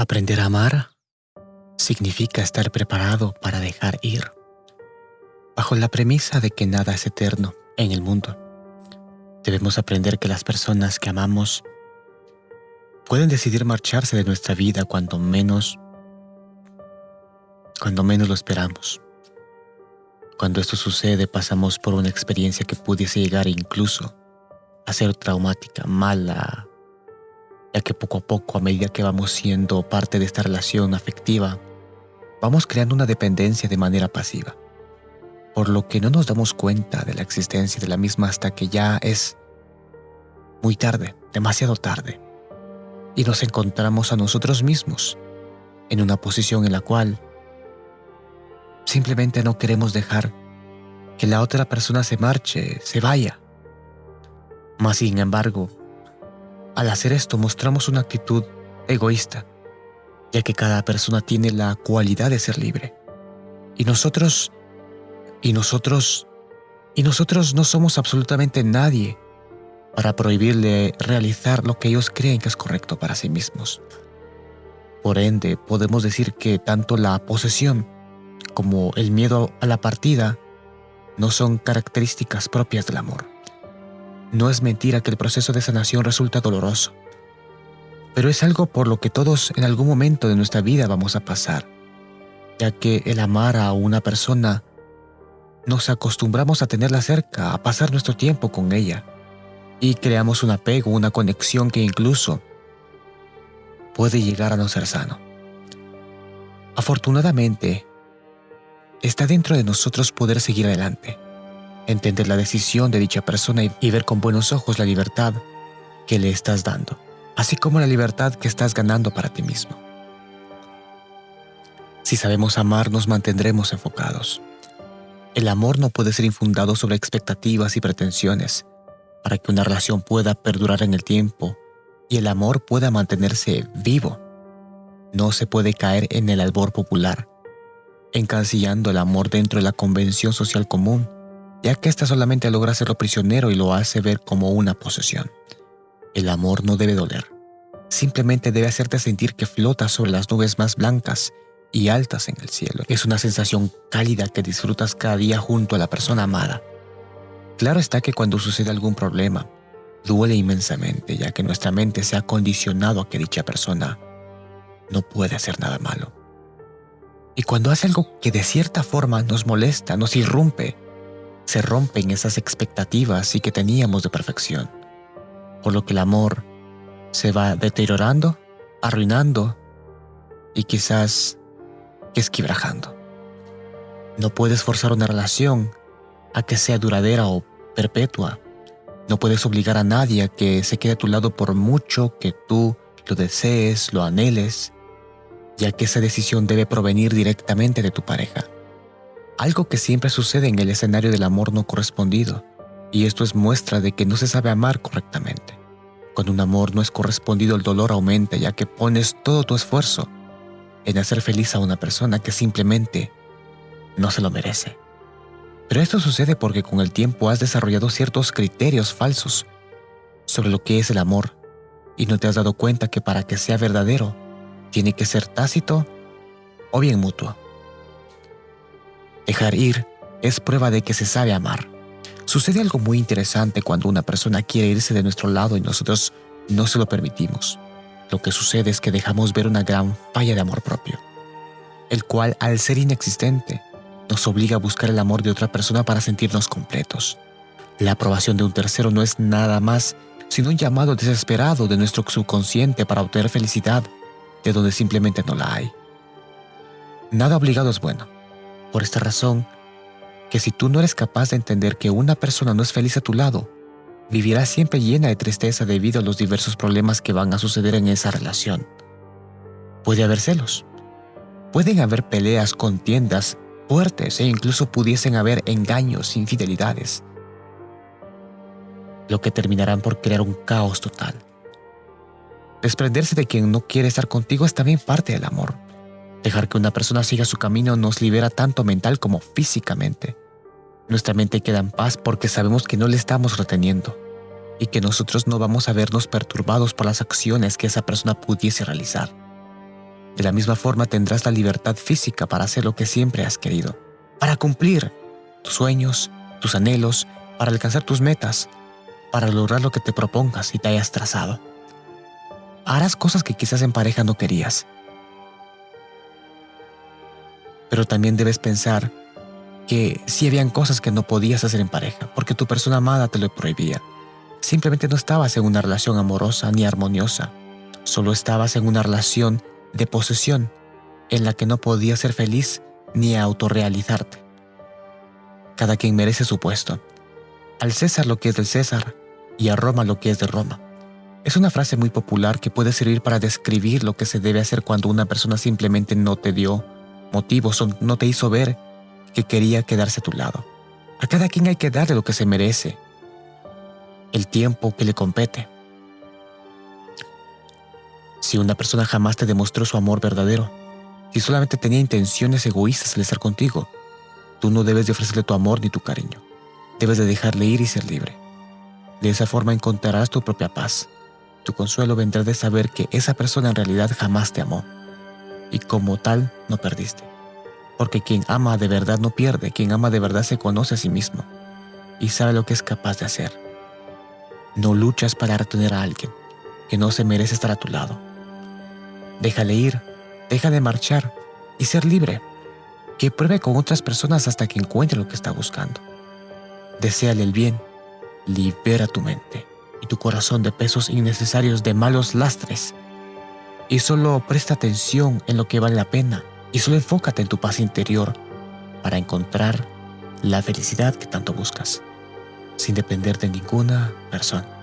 Aprender a amar significa estar preparado para dejar ir, bajo la premisa de que nada es eterno en el mundo. Debemos aprender que las personas que amamos pueden decidir marcharse de nuestra vida cuando menos cuando menos lo esperamos. Cuando esto sucede pasamos por una experiencia que pudiese llegar incluso a ser traumática, mala, ya que poco a poco, a medida que vamos siendo parte de esta relación afectiva, vamos creando una dependencia de manera pasiva, por lo que no nos damos cuenta de la existencia de la misma hasta que ya es muy tarde, demasiado tarde, y nos encontramos a nosotros mismos en una posición en la cual simplemente no queremos dejar que la otra persona se marche, se vaya. Mas sin embargo, al hacer esto mostramos una actitud egoísta, ya que cada persona tiene la cualidad de ser libre. Y nosotros, y nosotros, y nosotros no somos absolutamente nadie para prohibirle realizar lo que ellos creen que es correcto para sí mismos. Por ende, podemos decir que tanto la posesión como el miedo a la partida no son características propias del amor. No es mentira que el proceso de sanación resulta doloroso, pero es algo por lo que todos en algún momento de nuestra vida vamos a pasar, ya que el amar a una persona nos acostumbramos a tenerla cerca, a pasar nuestro tiempo con ella, y creamos un apego, una conexión que incluso puede llegar a no ser sano. Afortunadamente, está dentro de nosotros poder seguir adelante entender la decisión de dicha persona y ver con buenos ojos la libertad que le estás dando, así como la libertad que estás ganando para ti mismo. Si sabemos amar, nos mantendremos enfocados. El amor no puede ser infundado sobre expectativas y pretensiones. Para que una relación pueda perdurar en el tiempo y el amor pueda mantenerse vivo, no se puede caer en el albor popular, encasillando el amor dentro de la convención social común ya que ésta solamente logra hacerlo prisionero y lo hace ver como una posesión. El amor no debe doler, simplemente debe hacerte sentir que flotas sobre las nubes más blancas y altas en el cielo. Es una sensación cálida que disfrutas cada día junto a la persona amada. Claro está que cuando sucede algún problema, duele inmensamente, ya que nuestra mente se ha condicionado a que dicha persona no puede hacer nada malo. Y cuando hace algo que de cierta forma nos molesta, nos irrumpe, se rompen esas expectativas y que teníamos de perfección, por lo que el amor se va deteriorando, arruinando y quizás esquibrajando. No puedes forzar una relación a que sea duradera o perpetua. No puedes obligar a nadie a que se quede a tu lado por mucho que tú lo desees, lo anheles, ya que esa decisión debe provenir directamente de tu pareja algo que siempre sucede en el escenario del amor no correspondido, y esto es muestra de que no se sabe amar correctamente. Cuando un amor no es correspondido el dolor aumenta ya que pones todo tu esfuerzo en hacer feliz a una persona que simplemente no se lo merece. Pero esto sucede porque con el tiempo has desarrollado ciertos criterios falsos sobre lo que es el amor y no te has dado cuenta que para que sea verdadero tiene que ser tácito o bien mutuo. Dejar ir es prueba de que se sabe amar. Sucede algo muy interesante cuando una persona quiere irse de nuestro lado y nosotros no se lo permitimos. Lo que sucede es que dejamos ver una gran falla de amor propio, el cual, al ser inexistente, nos obliga a buscar el amor de otra persona para sentirnos completos. La aprobación de un tercero no es nada más sino un llamado desesperado de nuestro subconsciente para obtener felicidad de donde simplemente no la hay. Nada obligado es bueno. Por esta razón, que si tú no eres capaz de entender que una persona no es feliz a tu lado, vivirás siempre llena de tristeza debido a los diversos problemas que van a suceder en esa relación. Puede haber celos. Pueden haber peleas, contiendas fuertes e incluso pudiesen haber engaños, infidelidades, lo que terminarán por crear un caos total. Desprenderse de quien no quiere estar contigo es también parte del amor. Dejar que una persona siga su camino nos libera tanto mental como físicamente. Nuestra mente queda en paz porque sabemos que no le estamos reteniendo y que nosotros no vamos a vernos perturbados por las acciones que esa persona pudiese realizar. De la misma forma tendrás la libertad física para hacer lo que siempre has querido, para cumplir tus sueños, tus anhelos, para alcanzar tus metas, para lograr lo que te propongas y te hayas trazado. Harás cosas que quizás en pareja no querías. Pero también debes pensar que sí habían cosas que no podías hacer en pareja, porque tu persona amada te lo prohibía. Simplemente no estabas en una relación amorosa ni armoniosa, solo estabas en una relación de posesión en la que no podías ser feliz ni autorrealizarte. Cada quien merece su puesto. Al César lo que es del César y a Roma lo que es de Roma. Es una frase muy popular que puede servir para describir lo que se debe hacer cuando una persona simplemente no te dio motivos no te hizo ver que quería quedarse a tu lado. A cada quien hay que darle lo que se merece, el tiempo que le compete. Si una persona jamás te demostró su amor verdadero, si solamente tenía intenciones egoístas al estar contigo, tú no debes de ofrecerle tu amor ni tu cariño. Debes de dejarle ir y ser libre. De esa forma encontrarás tu propia paz. Tu consuelo vendrá de saber que esa persona en realidad jamás te amó. Y como tal, no perdiste. Porque quien ama de verdad no pierde, quien ama de verdad se conoce a sí mismo y sabe lo que es capaz de hacer. No luchas para retener a alguien que no se merece estar a tu lado. Déjale ir, déjale marchar y ser libre. Que pruebe con otras personas hasta que encuentre lo que está buscando. Deseale el bien, libera tu mente y tu corazón de pesos innecesarios de malos lastres. Y solo presta atención en lo que vale la pena y solo enfócate en tu paz interior para encontrar la felicidad que tanto buscas, sin depender de ninguna persona.